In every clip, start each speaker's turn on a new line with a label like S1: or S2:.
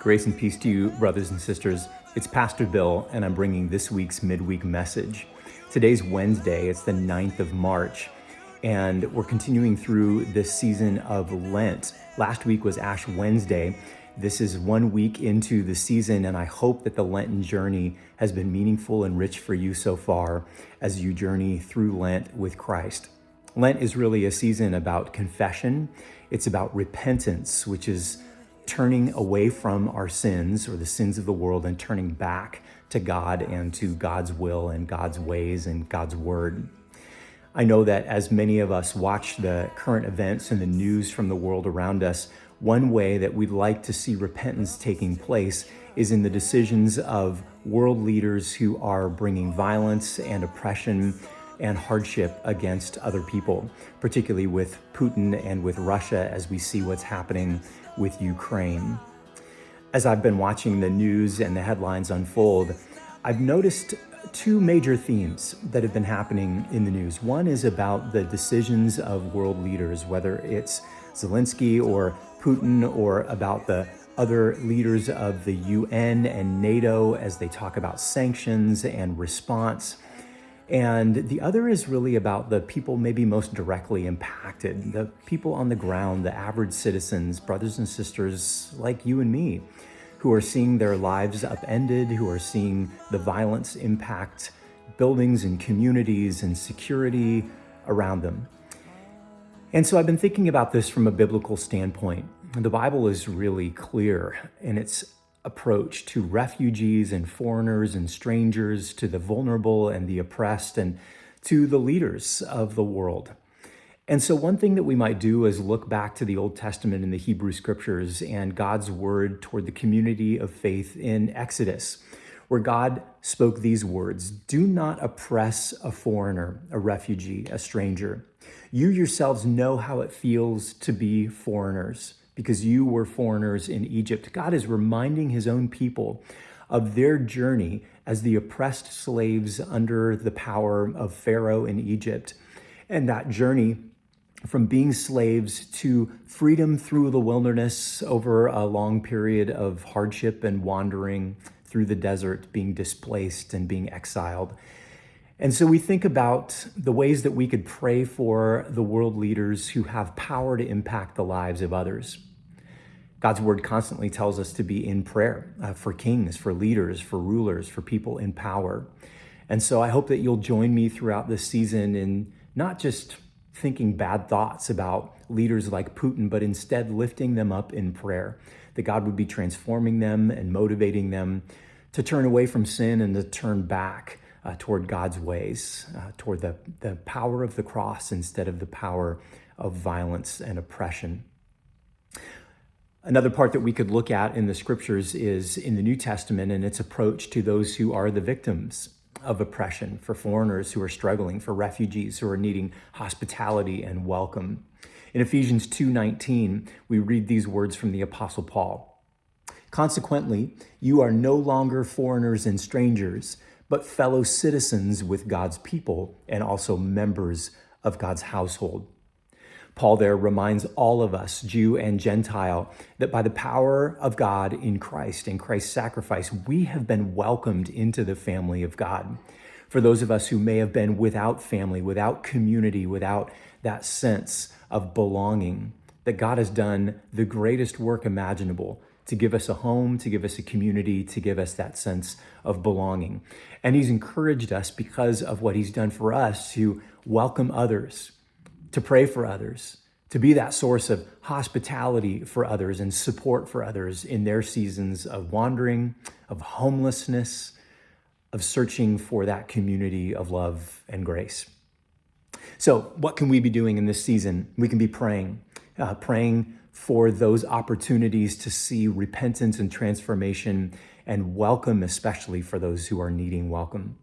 S1: Grace and peace to you, brothers and sisters. It's Pastor Bill, and I'm bringing this week's midweek message. Today's Wednesday, it's the 9th of March, and we're continuing through this season of Lent. Last week was Ash Wednesday. This is one week into the season, and I hope that the Lenten journey has been meaningful and rich for you so far as you journey through Lent with Christ. Lent is really a season about confession. It's about repentance, which is turning away from our sins or the sins of the world and turning back to God and to God's will and God's ways and God's word. I know that as many of us watch the current events and the news from the world around us, one way that we'd like to see repentance taking place is in the decisions of world leaders who are bringing violence and oppression and hardship against other people, particularly with Putin and with Russia as we see what's happening with Ukraine. As I've been watching the news and the headlines unfold, I've noticed two major themes that have been happening in the news. One is about the decisions of world leaders, whether it's Zelensky or Putin or about the other leaders of the UN and NATO as they talk about sanctions and response. And the other is really about the people maybe most directly impacted, the people on the ground, the average citizens, brothers and sisters like you and me, who are seeing their lives upended, who are seeing the violence impact buildings and communities and security around them. And so I've been thinking about this from a biblical standpoint. The Bible is really clear in its approach to refugees and foreigners and strangers, to the vulnerable and the oppressed, and to the leaders of the world. And so, one thing that we might do is look back to the Old Testament and the Hebrew scriptures and God's word toward the community of faith in Exodus, where God spoke these words Do not oppress a foreigner, a refugee, a stranger. You yourselves know how it feels to be foreigners because you were foreigners in Egypt. God is reminding his own people of their journey as the oppressed slaves under the power of Pharaoh in Egypt. And that journey from being slaves to freedom through the wilderness over a long period of hardship and wandering through the desert, being displaced and being exiled. And so we think about the ways that we could pray for the world leaders who have power to impact the lives of others. God's word constantly tells us to be in prayer uh, for kings, for leaders, for rulers, for people in power. And so I hope that you'll join me throughout this season in not just thinking bad thoughts about leaders like Putin, but instead lifting them up in prayer, that God would be transforming them and motivating them to turn away from sin and to turn back uh, toward God's ways, uh, toward the, the power of the cross instead of the power of violence and oppression. Another part that we could look at in the scriptures is in the New Testament and its approach to those who are the victims of oppression, for foreigners who are struggling, for refugees who are needing hospitality and welcome. In Ephesians 2:19, we read these words from the apostle Paul. Consequently, you are no longer foreigners and strangers, but fellow citizens with God's people and also members of God's household. Paul there reminds all of us, Jew and Gentile, that by the power of God in Christ, in Christ's sacrifice, we have been welcomed into the family of God. For those of us who may have been without family, without community, without that sense of belonging, that God has done the greatest work imaginable to give us a home, to give us a community, to give us that sense of belonging. And He's encouraged us because of what He's done for us to welcome others to pray for others, to be that source of hospitality for others and support for others in their seasons of wandering, of homelessness, of searching for that community of love and grace. So, what can we be doing in this season? We can be praying, uh, praying for those opportunities to see repentance and transformation and welcome, especially for those who are needing welcome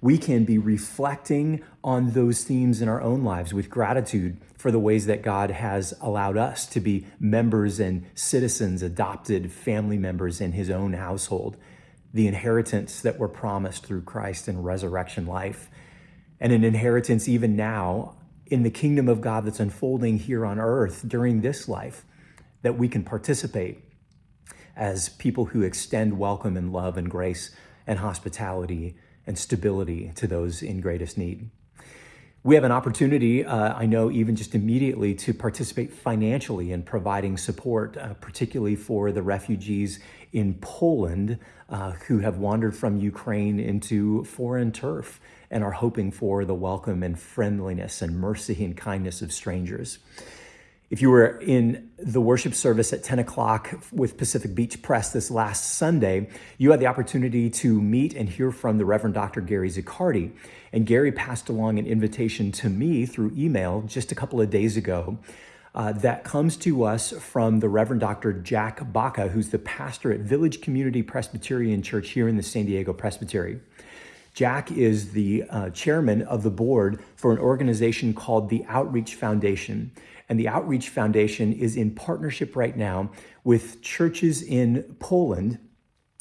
S1: we can be reflecting on those themes in our own lives with gratitude for the ways that God has allowed us to be members and citizens, adopted family members in his own household, the inheritance that we're promised through Christ and resurrection life, and an inheritance even now in the kingdom of God that's unfolding here on earth during this life that we can participate as people who extend welcome and love and grace and hospitality and stability to those in greatest need. We have an opportunity, uh, I know, even just immediately to participate financially in providing support, uh, particularly for the refugees in Poland uh, who have wandered from Ukraine into foreign turf and are hoping for the welcome and friendliness and mercy and kindness of strangers. If you were in the worship service at 10 o'clock with Pacific Beach Press this last Sunday, you had the opportunity to meet and hear from the Reverend Dr. Gary Zaccardi. And Gary passed along an invitation to me through email just a couple of days ago uh, that comes to us from the Reverend Dr. Jack Baca, who's the pastor at Village Community Presbyterian Church here in the San Diego Presbytery. Jack is the uh, chairman of the board for an organization called the Outreach Foundation. And the Outreach Foundation is in partnership right now with churches in Poland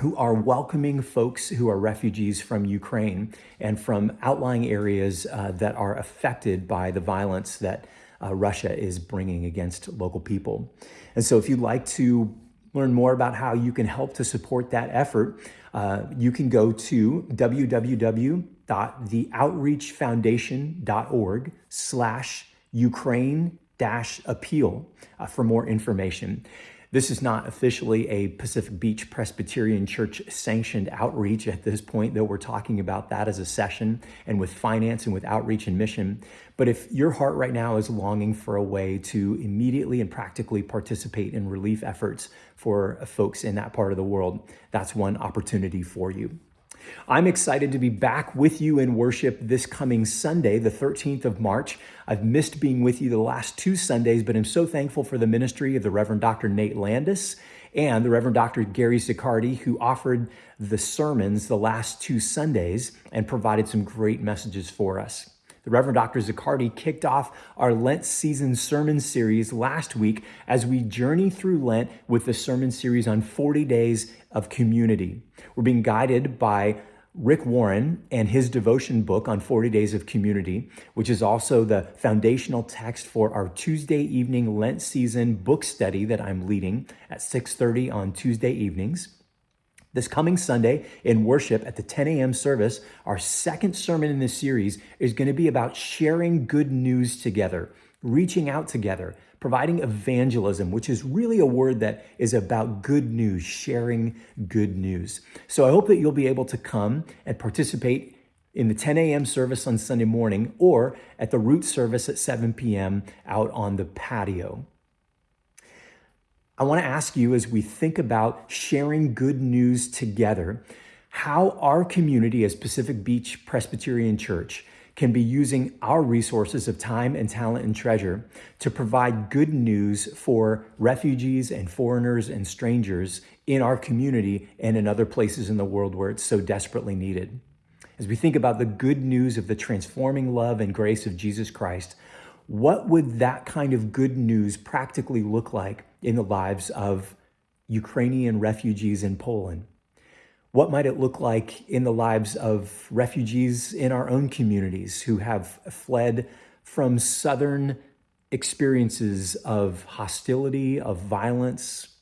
S1: who are welcoming folks who are refugees from Ukraine and from outlying areas uh, that are affected by the violence that uh, Russia is bringing against local people. And so if you'd like to learn more about how you can help to support that effort, uh, you can go to www.theoutreachfoundation.org slash Ukraine appeal uh, for more information. This is not officially a Pacific Beach Presbyterian Church sanctioned outreach at this point, though we're talking about that as a session and with finance and with outreach and mission. But if your heart right now is longing for a way to immediately and practically participate in relief efforts for folks in that part of the world, that's one opportunity for you. I'm excited to be back with you in worship this coming Sunday, the 13th of March. I've missed being with you the last two Sundays, but I'm so thankful for the ministry of the Reverend Dr. Nate Landis and the Reverend Dr. Gary Zaccardi, who offered the sermons the last two Sundays and provided some great messages for us. The Reverend Dr. Zaccardi kicked off our Lent season sermon series last week as we journey through Lent with the sermon series on 40 days of community. We're being guided by Rick Warren and his devotion book on 40 Days of Community, which is also the foundational text for our Tuesday evening Lent season book study that I'm leading at 6:30 on Tuesday evenings. This coming Sunday in worship at the 10 a.m. service, our second sermon in this series is going to be about sharing good news together, reaching out together, providing evangelism, which is really a word that is about good news, sharing good news. So I hope that you'll be able to come and participate in the 10 a.m. service on Sunday morning or at the root service at 7 p.m. out on the patio. I want to ask you as we think about sharing good news together, how our community as Pacific Beach Presbyterian Church can be using our resources of time and talent and treasure to provide good news for refugees and foreigners and strangers in our community and in other places in the world where it's so desperately needed. As we think about the good news of the transforming love and grace of Jesus Christ, what would that kind of good news practically look like in the lives of Ukrainian refugees in Poland? What might it look like in the lives of refugees in our own communities who have fled from Southern experiences of hostility, of violence?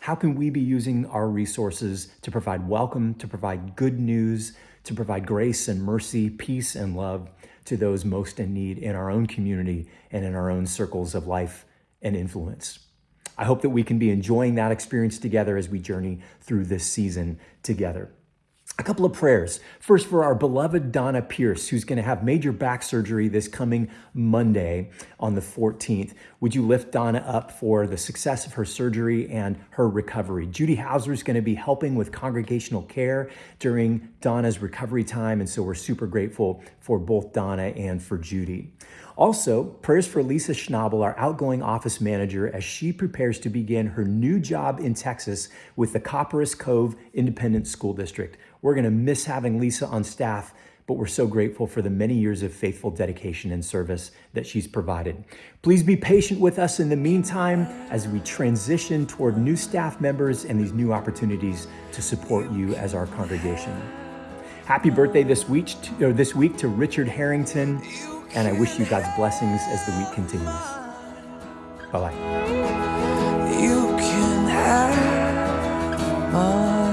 S1: How can we be using our resources to provide welcome, to provide good news, to provide grace and mercy, peace and love to those most in need in our own community and in our own circles of life and influence? I hope that we can be enjoying that experience together as we journey through this season together. A couple of prayers. First, for our beloved Donna Pierce, who's going to have major back surgery this coming Monday on the 14th. Would you lift Donna up for the success of her surgery and her recovery? Judy Hauser is going to be helping with congregational care during Donna's recovery time. And so we're super grateful for both Donna and for Judy. Also, prayers for Lisa Schnabel, our outgoing office manager, as she prepares to begin her new job in Texas with the Copperas Cove Independent School District. We're going to miss having Lisa on staff, but we're so grateful for the many years of faithful dedication and service that she's provided. Please be patient with us in the meantime as we transition toward new staff members and these new opportunities to support you as our congregation. Happy birthday this week, or this week to Richard Harrington and I wish you God's blessings as the week continues. Bye bye.
S2: Oh.